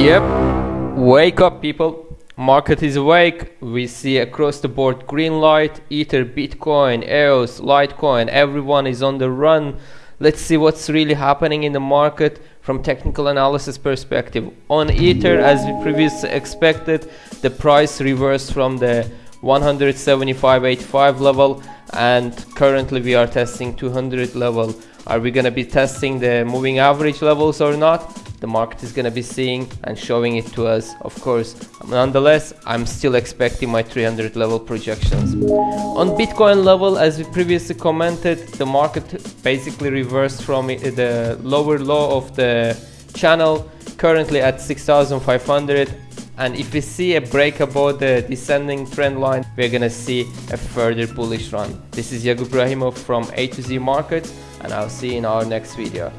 Yep, wake up people. Market is awake. We see across the board green light, Ether, Bitcoin, EOS, Litecoin, everyone is on the run. Let's see what's really happening in the market from technical analysis perspective. On Ether, as we previously expected, the price reversed from the 175.85 level and currently we are testing 200 level. Are we gonna be testing the moving average levels or not? The market is going to be seeing and showing it to us of course. Nonetheless i'm still expecting my 300 level projections. On bitcoin level as we previously commented the market basically reversed from the lower low of the channel currently at 6500 and if we see a break above the descending trend line we're gonna see a further bullish run. This is Yagub Rahimov from A to Z Markets and I'll see you in our next video